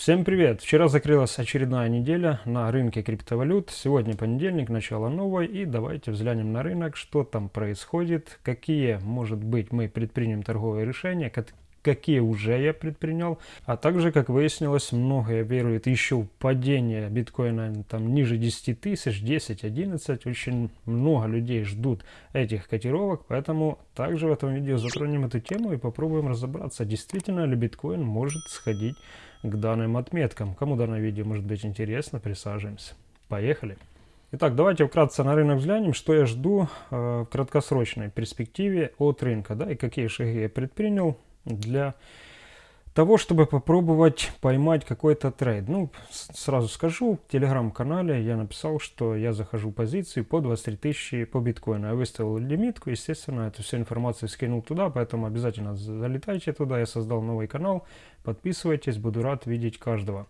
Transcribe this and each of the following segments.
Всем привет! Вчера закрылась очередная неделя на рынке криптовалют. Сегодня понедельник, начало новой. И давайте взглянем на рынок, что там происходит, какие, может быть, мы предпримем торговые решения, какие уже я предпринял. А также, как выяснилось, многие веруют еще в падение биткоина там ниже 10 тысяч, 10, 11. Очень много людей ждут этих котировок, поэтому также в этом видео затронем эту тему и попробуем разобраться, действительно ли биткоин может сходить к данным отметкам. Кому данное видео может быть интересно, присаживаемся. Поехали! Итак, давайте вкратце на рынок взглянем, что я жду э, в краткосрочной перспективе от рынка, да, и какие шаги я предпринял для того, чтобы попробовать поймать какой-то трейд. Ну, сразу скажу, в телеграм-канале я написал, что я захожу позиции по 23 тысячи по биткоину. Я выставил лимитку, естественно, эту всю информацию скинул туда, поэтому обязательно залетайте туда. Я создал новый канал, подписывайтесь, буду рад видеть каждого.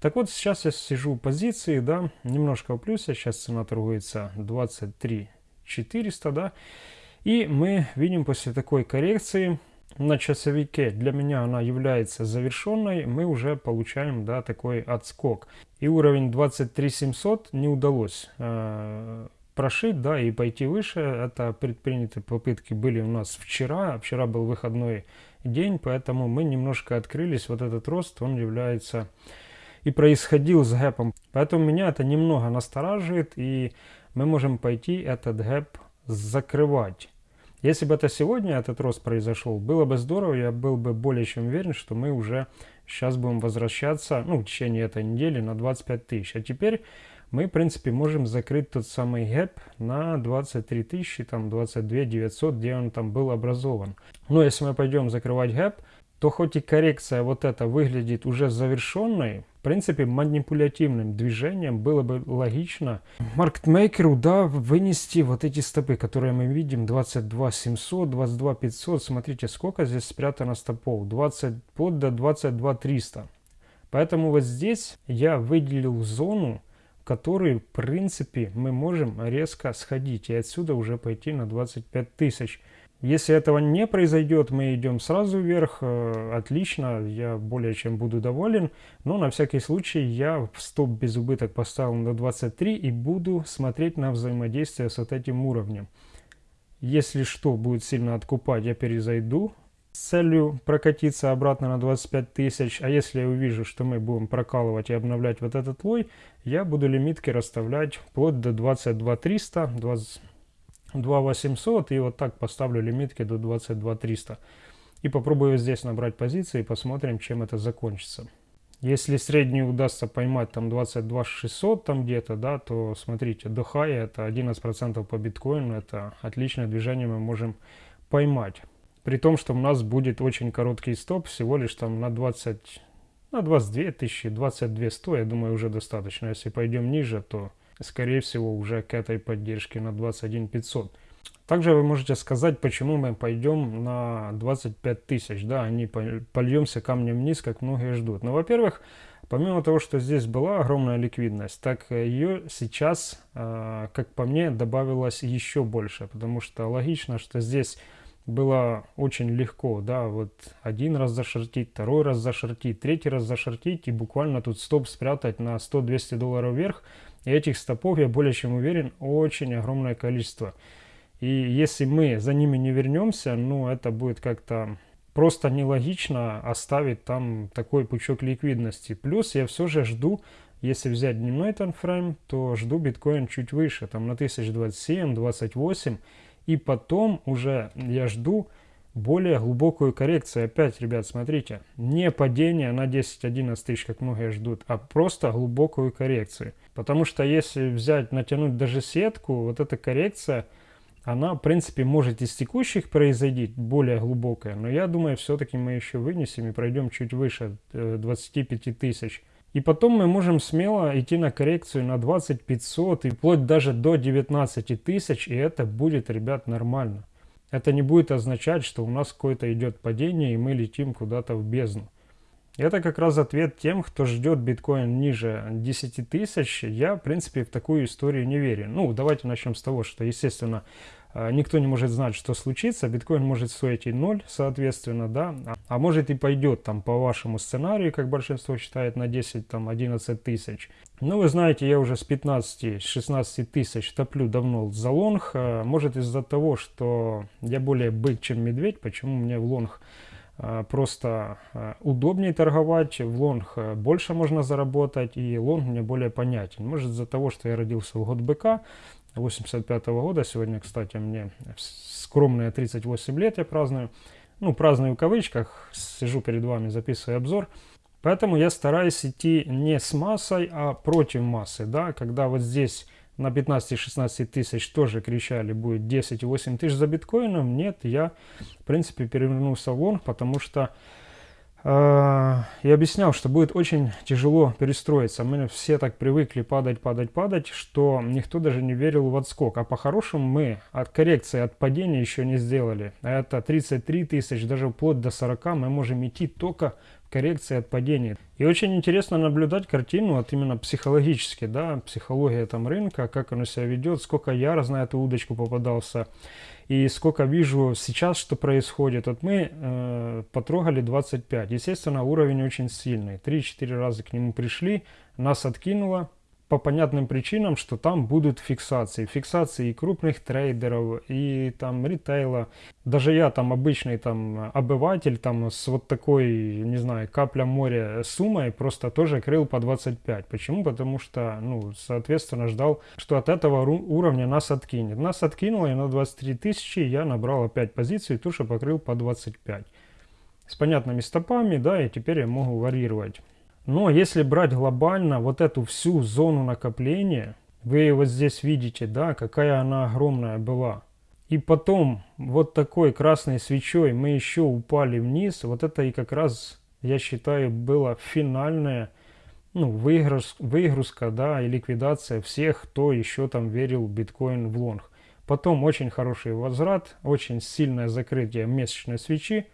Так вот, сейчас я сижу в позиции, да, немножко в плюсе, сейчас цена торгуется 23 400, да, и мы видим после такой коррекции, на часовике для меня она является завершенной, мы уже получаем да, такой отскок. И уровень 23700 не удалось э, прошить да, и пойти выше. Это предпринятые попытки были у нас вчера. Вчера был выходной день, поэтому мы немножко открылись. Вот этот рост, он является и происходил с гэпом. Поэтому меня это немного настораживает, и мы можем пойти этот гэп закрывать. Если бы это сегодня, этот рост произошел, было бы здорово, я был бы более чем уверен, что мы уже сейчас будем возвращаться, ну, в течение этой недели на 25 тысяч. А теперь мы, в принципе, можем закрыть тот самый гэп на 23 тысячи, там, 22 900, где он там был образован. Но если мы пойдем закрывать гэп, то хоть и коррекция вот эта выглядит уже завершенной, в принципе, манипулятивным движением было бы логично маркетмейкеру, да, вынести вот эти стопы, которые мы видим, 22 700, 22 500, смотрите, сколько здесь спрятано стопов, 20, под до 22 300. Поэтому вот здесь я выделил зону, в которой, в принципе, мы можем резко сходить и отсюда уже пойти на 25 тысяч. Если этого не произойдет, мы идем сразу вверх. Э, отлично, я более чем буду доволен. Но на всякий случай я стоп без убыток поставил на 23 и буду смотреть на взаимодействие с вот этим уровнем. Если что будет сильно откупать, я перезайду с целью прокатиться обратно на 25 тысяч. А если я увижу, что мы будем прокалывать и обновлять вот этот лой, я буду лимитки расставлять вплоть до 22 300, 20 2800 и вот так поставлю лимитки до 22300. И попробую здесь набрать позиции и посмотрим, чем это закончится. Если средний удастся поймать там 22600 там где-то, да, то смотрите, до хая это 11% по биткоину, это отличное движение мы можем поймать. При том, что у нас будет очень короткий стоп, всего лишь там на 20, на 22 тысячи, 22 100, я думаю, уже достаточно. Если пойдем ниже, то скорее всего, уже к этой поддержке на 21 500. Также вы можете сказать, почему мы пойдем на 25 тысяч, да, а не польемся камнем вниз, как многие ждут. Но, ну, во-первых, помимо того, что здесь была огромная ликвидность, так ее сейчас, а, как по мне, добавилось еще больше, потому что логично, что здесь было очень легко, да, вот один раз зашортить, второй раз зашортить, третий раз зашортить и буквально тут стоп спрятать на 100-200 долларов вверх, и этих стопов, я более чем уверен, очень огромное количество. И если мы за ними не вернемся, ну это будет как-то просто нелогично оставить там такой пучок ликвидности. Плюс я все же жду, если взять дневной таймфрейм, то жду биткоин чуть выше, там на 1027, 28. И потом уже я жду более глубокую коррекцию. Опять, ребят, смотрите, не падение на 10-11 тысяч, как многие ждут, а просто глубокую коррекцию. Потому что если взять, натянуть даже сетку, вот эта коррекция, она, в принципе, может из текущих произойти, более глубокая. Но я думаю, все-таки мы еще вынесем и пройдем чуть выше 25 э, тысяч. И потом мы можем смело идти на коррекцию на 20 500 и вплоть даже до 19 тысяч, и это будет, ребят, нормально. Это не будет означать, что у нас какое-то идет падение и мы летим куда-то в бездну. Это как раз ответ тем, кто ждет биткоин ниже 10 тысяч. Я, в принципе, в такую историю не верю. Ну, давайте начнем с того, что, естественно, э, никто не может знать, что случится, биткоин может стоить и ноль, соответственно, да, а, а может и пойдет там по вашему сценарию, как большинство считает, на 10, там 11 тысяч. Ну, вы знаете, я уже с 15-16 тысяч топлю давно за лонг, э, может из-за того, что я более бык, чем медведь, почему мне в лонг Э, просто э, удобнее торговать, в лонг больше можно заработать, и лонг мне более понятен. Может из-за того, что я родился в год быка, 85 -го года, сегодня, кстати, мне скромные 38 лет я праздную, ну, праздную в кавычках, сижу перед вами, записываю обзор, поэтому я стараюсь идти не с массой, а против массы, да, когда вот здесь на 15-16 тысяч тоже кричали, будет 10-8 тысяч за биткоином. Нет, я, в принципе, перевернулся в лонг, потому что э, я объяснял, что будет очень тяжело перестроиться. Мы все так привыкли падать, падать, падать, что никто даже не верил в отскок. А по-хорошему мы от коррекции, от падения еще не сделали. Это 33 тысяч, даже вплоть до 40 мы можем идти только коррекции от падения. И очень интересно наблюдать картину, вот именно психологически, да, психология там рынка, как оно себя ведет, сколько я раз на эту удочку попадался, и сколько вижу сейчас, что происходит. Вот мы э, потрогали 25, естественно, уровень очень сильный, 3-4 раза к нему пришли, нас откинуло, по понятным причинам, что там будут фиксации. Фиксации и крупных трейдеров, и там ритейла. Даже я там обычный там обыватель там с вот такой, не знаю, капля моря суммой просто тоже крыл по 25. Почему? Потому что, ну, соответственно, ждал, что от этого уровня нас откинет. Нас откинуло и на 23 тысячи я набрал опять позицию тоже покрыл по 25. С понятными стопами, да, и теперь я могу варьировать. Но если брать глобально вот эту всю зону накопления, вы вот здесь видите, да, какая она огромная была. И потом вот такой красной свечой мы еще упали вниз. Вот это и как раз, я считаю, была финальная ну, выигрыш, выгрузка, да, и ликвидация всех, кто еще там верил в биткоин в лонг. Потом очень хороший возврат, очень сильное закрытие месячной свечи.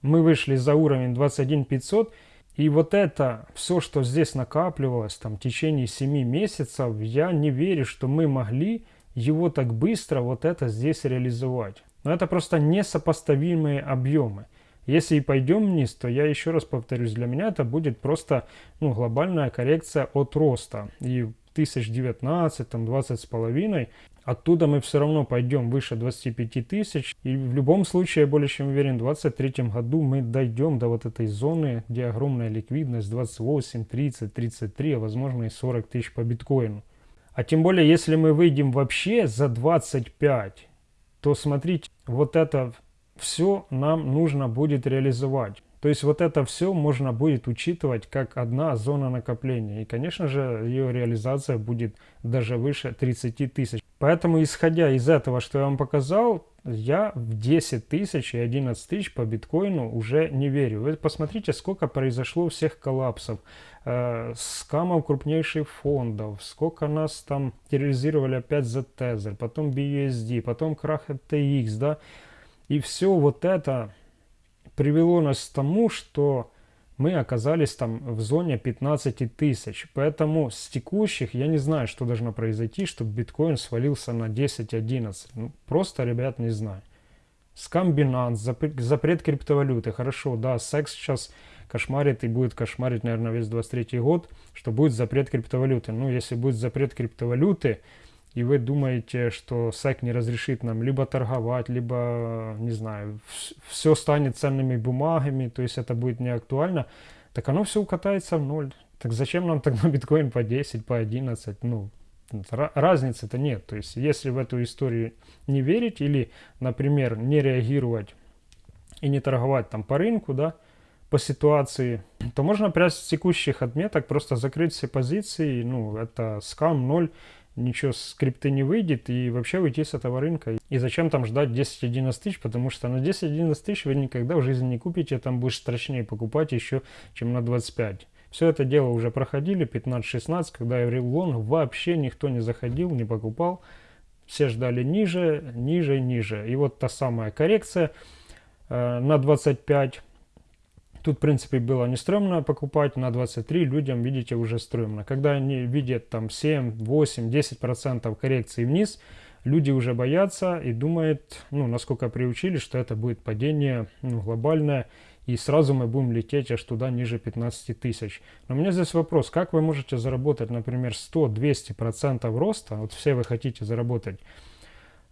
Мы вышли за уровень 21 500 и вот это, все, что здесь накапливалось там в течение 7 месяцев, я не верю, что мы могли его так быстро вот это здесь реализовать. Но это просто несопоставимые объемы. Если и пойдем вниз, то я еще раз повторюсь, для меня это будет просто ну, глобальная коррекция от роста. И 1019, там 20 с половиной, оттуда мы все равно пойдем выше 25 тысяч. И в любом случае, я более чем уверен, в 2023 году мы дойдем до вот этой зоны, где огромная ликвидность 28, 30, 33, а возможно и 40 тысяч по биткоину. А тем более, если мы выйдем вообще за 25, то смотрите, вот это все нам нужно будет реализовать. То есть вот это все можно будет учитывать как одна зона накопления. И, конечно же, ее реализация будет даже выше 30 тысяч. Поэтому, исходя из этого, что я вам показал, я в 10 тысяч и 11 тысяч по биткоину уже не верю. Вы посмотрите, сколько произошло всех коллапсов, э, скамов крупнейших фондов, сколько нас там терроризировали опять за Tether, потом BUSD, потом крах FTX, да. И все вот это привело нас к тому, что мы оказались там в зоне 15 тысяч. Поэтому с текущих я не знаю, что должно произойти, чтобы биткоин свалился на 10-11. Ну, просто, ребят, не знаю. Скам запрет, запрет криптовалюты. Хорошо, да, секс сейчас кошмарит и будет кошмарить, наверное, весь 23 год, что будет запрет криптовалюты. Ну, если будет запрет криптовалюты, и вы думаете, что SEC не разрешит нам либо торговать, либо, не знаю, все станет ценными бумагами, то есть это будет не актуально, так оно все укатается в ноль. Так зачем нам тогда биткоин по 10, по 11? Ну, разницы-то нет. То есть если в эту историю не верить или, например, не реагировать и не торговать там по рынку, да, по ситуации, то можно прямо с текущих отметок просто закрыть все позиции, ну, это скам 0, ничего с крипты не выйдет и вообще уйти с этого рынка. И зачем там ждать 10-11 тысяч, потому что на 10-11 тысяч вы никогда в жизни не купите, там будет страшнее покупать еще, чем на 25. Все это дело уже проходили, 15-16, когда в лонг, вообще никто не заходил, не покупал. Все ждали ниже, ниже, ниже. И вот та самая коррекция э, на 25 Тут, в принципе, было не стрёмно покупать, на 23 людям, видите, уже стрёмно. Когда они видят там 7, 8, 10% коррекции вниз, люди уже боятся и думают, ну, насколько приучили, что это будет падение ну, глобальное, и сразу мы будем лететь аж туда ниже 15 тысяч. Но у меня здесь вопрос, как вы можете заработать, например, 100-200% роста, вот все вы хотите заработать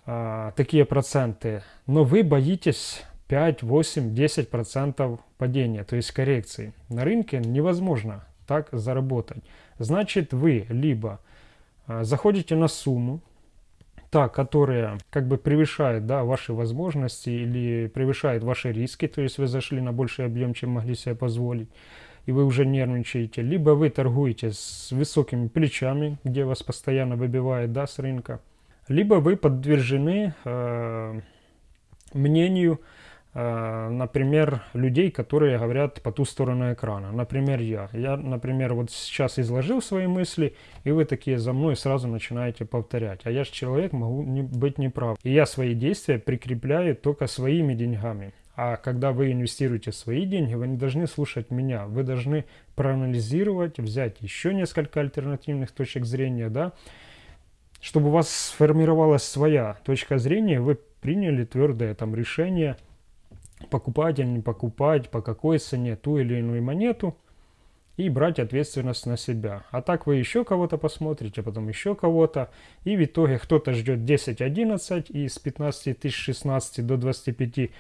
а, такие проценты, но вы боитесь 5, 8, 10% падения, то есть коррекции. На рынке невозможно так заработать. Значит, вы либо а, заходите на сумму, та, которая как бы превышает да, ваши возможности или превышает ваши риски, то есть вы зашли на больший объем, чем могли себе позволить, и вы уже нервничаете, либо вы торгуете с высокими плечами, где вас постоянно выбивает да, с рынка, либо вы подвержены э, мнению например, людей, которые говорят по ту сторону экрана. Например, я. Я, например, вот сейчас изложил свои мысли, и вы такие за мной сразу начинаете повторять. А я же человек, могу не, быть неправ. И я свои действия прикрепляю только своими деньгами. А когда вы инвестируете свои деньги, вы не должны слушать меня. Вы должны проанализировать, взять еще несколько альтернативных точек зрения, да, чтобы у вас сформировалась своя точка зрения, вы приняли твердое там решение – покупать или не покупать, по какой цене ту или иную монету и брать ответственность на себя. А так вы еще кого-то посмотрите, потом еще кого-то, и в итоге кто-то ждет 10-11 и с 15 тысяч 16 до 25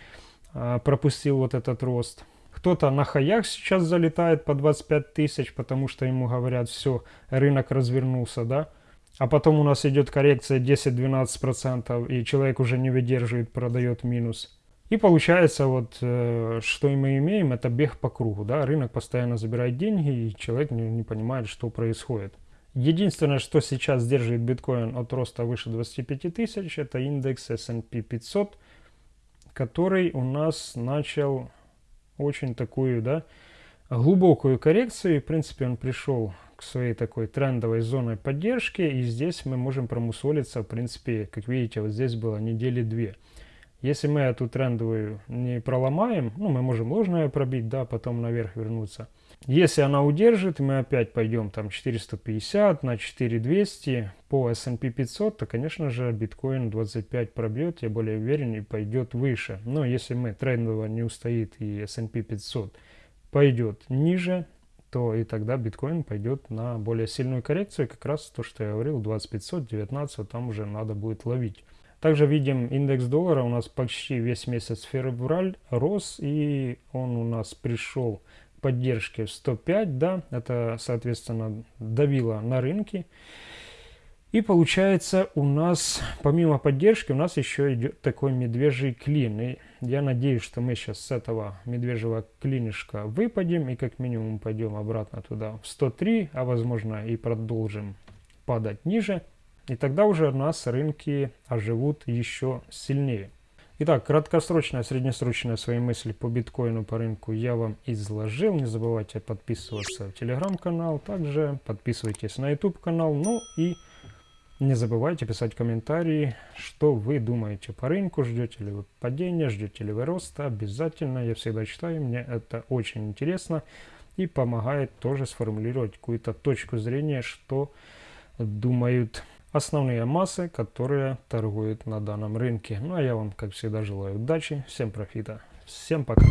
а, пропустил вот этот рост. Кто-то на хаях сейчас залетает по 25 тысяч, потому что ему говорят, все, рынок развернулся, да. А потом у нас идет коррекция 10-12%, и человек уже не выдерживает, продает минус. И получается, вот, э, что мы имеем, это бег по кругу. Да? Рынок постоянно забирает деньги, и человек не, не понимает, что происходит. Единственное, что сейчас держит биткоин от роста выше 25 тысяч, это индекс S&P 500, который у нас начал очень такую, да, глубокую коррекцию. И, в принципе, он пришел к своей такой трендовой зоне поддержки. И здесь мы можем промусолиться, в принципе, как видите, вот здесь было недели две. Если мы эту трендовую не проломаем, ну, мы можем ложное пробить, да, потом наверх вернуться. Если она удержит, мы опять пойдем там 450 на 4200 по S&P 500, то, конечно же, биткоин 25 пробьет, я более уверен, и пойдет выше. Но если мы трендово не устоит и S&P 500 пойдет ниже, то и тогда биткоин пойдет на более сильную коррекцию. Как раз то, что я говорил, 2500, 19, там уже надо будет ловить. Также видим индекс доллара у нас почти весь месяц февраль рос, и он у нас пришел к поддержке в 105, да, это, соответственно, давило на рынке. И получается у нас, помимо поддержки, у нас еще идет такой медвежий клин. И я надеюсь, что мы сейчас с этого медвежьего клинишка выпадем и как минимум пойдем обратно туда в 103, а возможно и продолжим падать ниже. И тогда уже у нас рынки оживут еще сильнее. Итак, краткосрочная, среднесрочная свои мысли по биткоину, по рынку я вам изложил. Не забывайте подписываться в телеграм-канал, также подписывайтесь на YouTube канал. Ну и не забывайте писать комментарии, что вы думаете по рынку, ждете ли вы падения, ждете ли вы роста. Обязательно, я всегда читаю, мне это очень интересно и помогает тоже сформулировать какую-то точку зрения, что думают основные массы, которые торгуют на данном рынке. Ну а я вам, как всегда, желаю удачи, всем профита, всем пока.